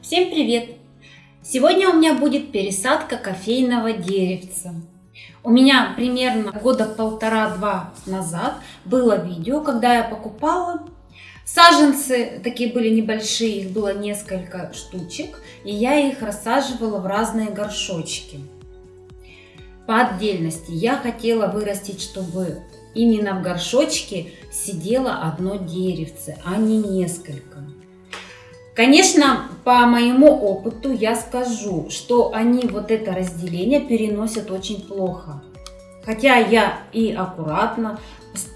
Всем привет! Сегодня у меня будет пересадка кофейного деревца. У меня примерно года полтора-два назад было видео, когда я покупала саженцы, такие были небольшие, их было несколько штучек, и я их рассаживала в разные горшочки. По отдельности я хотела вырастить, чтобы именно в горшочке сидело одно деревце, а не несколько. Конечно, по моему опыту я скажу, что они вот это разделение переносят очень плохо. Хотя я и аккуратно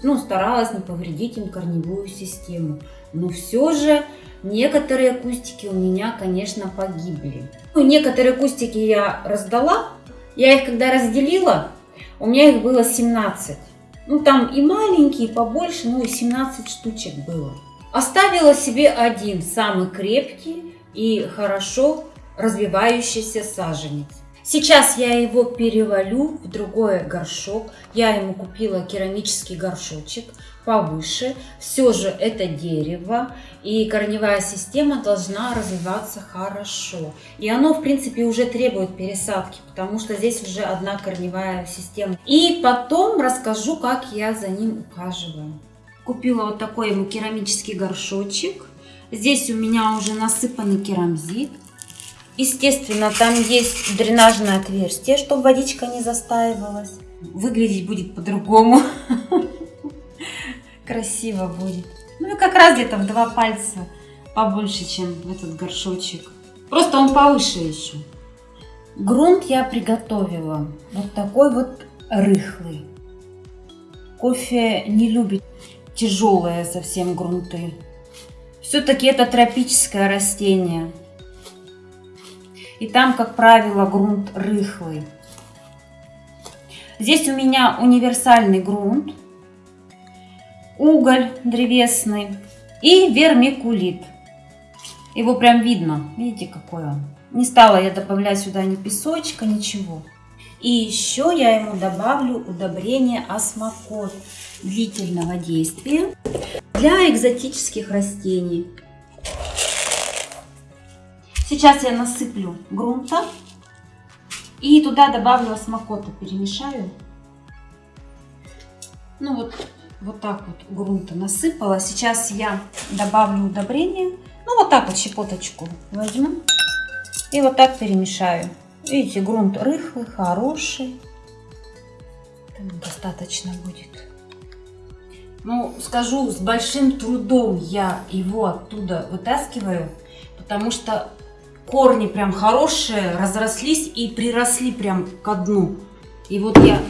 ну, старалась не повредить им корневую систему. Но все же некоторые кустики у меня, конечно, погибли. Ну, некоторые кустики я раздала. Я их когда разделила, у меня их было 17. Ну там и маленькие, и побольше, ну и 17 штучек было. Оставила себе один, самый крепкий и хорошо развивающийся саженец. Сейчас я его перевалю в другой горшок. Я ему купила керамический горшочек повыше. Все же это дерево и корневая система должна развиваться хорошо. И оно, в принципе, уже требует пересадки, потому что здесь уже одна корневая система. И потом расскажу, как я за ним ухаживаю. Купила вот такой ему керамический горшочек. Здесь у меня уже насыпанный керамзит. Естественно, там есть дренажное отверстие, чтобы водичка не застаивалась. Выглядеть будет по-другому. Красиво будет. Ну и как раз где-то в два пальца побольше, чем этот горшочек. Просто он повыше еще. Грунт я приготовила. Вот такой вот рыхлый. Кофе не любит тяжелые совсем грунты. Все-таки это тропическое растение. И там, как правило, грунт рыхлый. Здесь у меня универсальный грунт, уголь древесный и вермикулит. Его прям видно, видите, какой он. Не стала я добавлять сюда ни песочка, ничего. И еще я ему добавлю удобрение осмокот длительного действия для экзотических растений. Сейчас я насыплю грунта и туда добавлю осмокота, перемешаю. Ну вот, вот так вот грунта насыпала. Сейчас я добавлю удобрение. Ну вот так вот щепоточку возьму и вот так перемешаю. Видите, грунт рыхлый, хороший. достаточно будет. Ну, скажу, с большим трудом я его оттуда вытаскиваю, потому что корни прям хорошие, разрослись и приросли прям ко дну. И вот я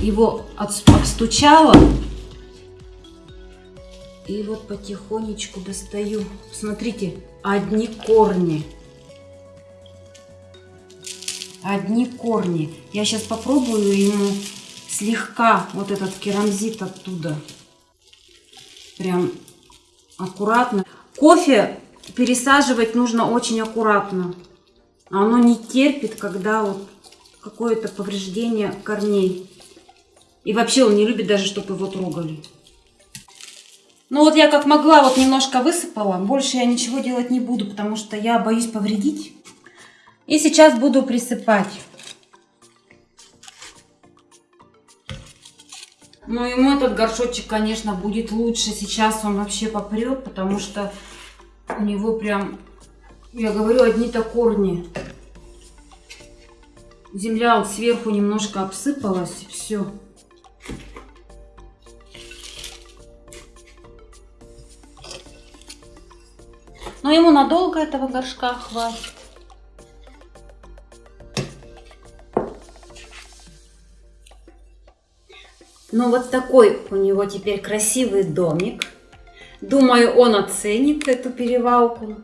его отстучала и вот потихонечку достаю. Смотрите, одни корни одни корни. Я сейчас попробую ему слегка вот этот керамзит оттуда. Прям аккуратно. Кофе пересаживать нужно очень аккуратно. Оно не терпит, когда вот какое-то повреждение корней. И вообще он не любит даже, чтобы его трогали. Ну вот я как могла вот немножко высыпала. Больше я ничего делать не буду, потому что я боюсь повредить. И сейчас буду присыпать. Ну, ему этот горшочек, конечно, будет лучше. Сейчас он вообще попрет, потому что у него прям, я говорю, одни-то корни. Земля вот сверху немножко обсыпалась, все. Но ему надолго этого горшка хватит. Ну вот такой у него теперь красивый домик. Думаю, он оценит эту перевалку.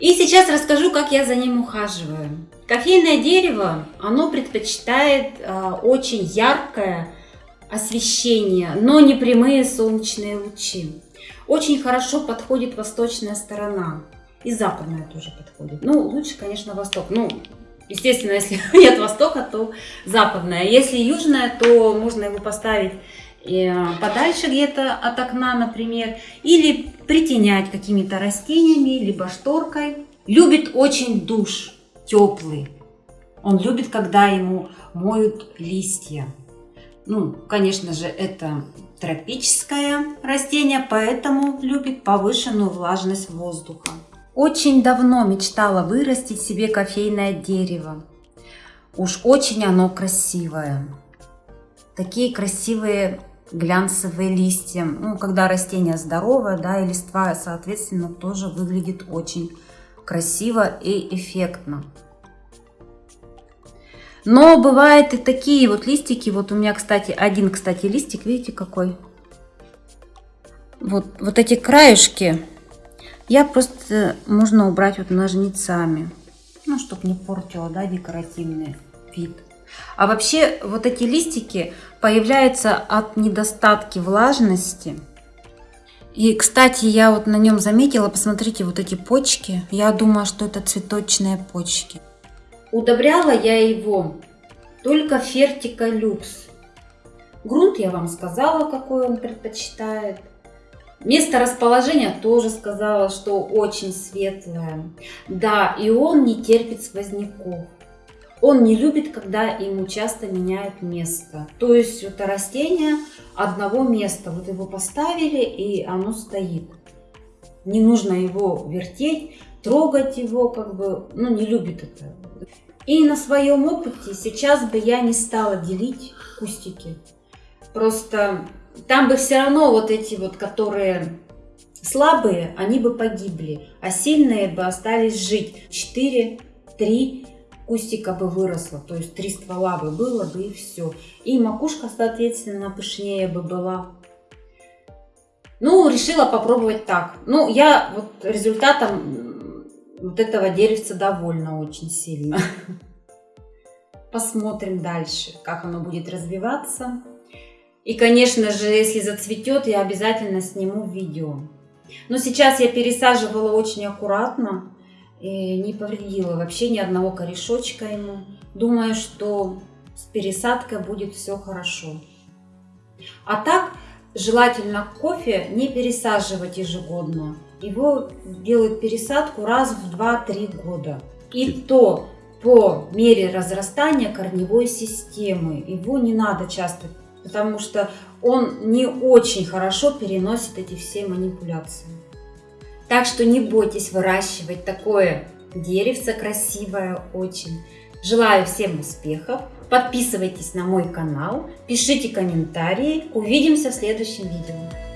И сейчас расскажу, как я за ним ухаживаю. Кофейное дерево, оно предпочитает э, очень яркое освещение, но не прямые солнечные лучи. Очень хорошо подходит восточная сторона. И западная тоже подходит. Ну, лучше, конечно, восток. Ну, Естественно, если нет востока, то западная. Если южная, то можно его поставить э, подальше где-то от окна, например, или притенять какими-то растениями, либо шторкой. Любит очень душ теплый. Он любит, когда ему моют листья. Ну, конечно же, это тропическое растение, поэтому любит повышенную влажность воздуха. Очень давно мечтала вырастить себе кофейное дерево. Уж очень оно красивое. Такие красивые глянцевые листья. Ну, когда растение здоровое, да, и листва, соответственно, тоже выглядит очень красиво и эффектно. Но бывают и такие вот листики. Вот у меня, кстати, один, кстати, листик, видите, какой? Вот, вот эти краешки я просто можно убрать вот ножницами. Ну, чтобы не портило, да, декоративный вид. А вообще вот эти листики появляются от недостатки влажности. И, кстати, я вот на нем заметила, посмотрите, вот эти почки. Я думаю, что это цветочные почки. Удобряла я его только Фертика Люкс. Грунт я вам сказала, какой он предпочитает. Место расположения тоже сказала, что очень светлое. Да, и он не терпит сквозняков. Он не любит, когда ему часто меняют место. То есть это растение одного места. Вот его поставили, и оно стоит. Не нужно его вертеть, трогать его, как бы, ну, не любит это. И на своем опыте сейчас бы я не стала делить кустики. Просто там бы все равно вот эти вот, которые слабые, они бы погибли, а сильные бы остались жить. 4, 3 кустика бы выросло, то есть три ствола бы было бы и все. И макушка, соответственно, пышнее бы была. Ну, решила попробовать так. Ну, я вот результатом вот этого деревца довольна очень сильно. Посмотрим дальше, как оно будет развиваться. И, конечно же, если зацветет, я обязательно сниму видео. Но сейчас я пересаживала очень аккуратно. И не повредила вообще ни одного корешочка ему. Думаю, что с пересадкой будет все хорошо. А так, желательно кофе не пересаживать ежегодно его делают пересадку раз в 2-3 года. И то по мере разрастания корневой системы. Его не надо часто, потому что он не очень хорошо переносит эти все манипуляции. Так что не бойтесь выращивать такое деревце красивое очень. Желаю всем успехов. Подписывайтесь на мой канал, пишите комментарии. Увидимся в следующем видео.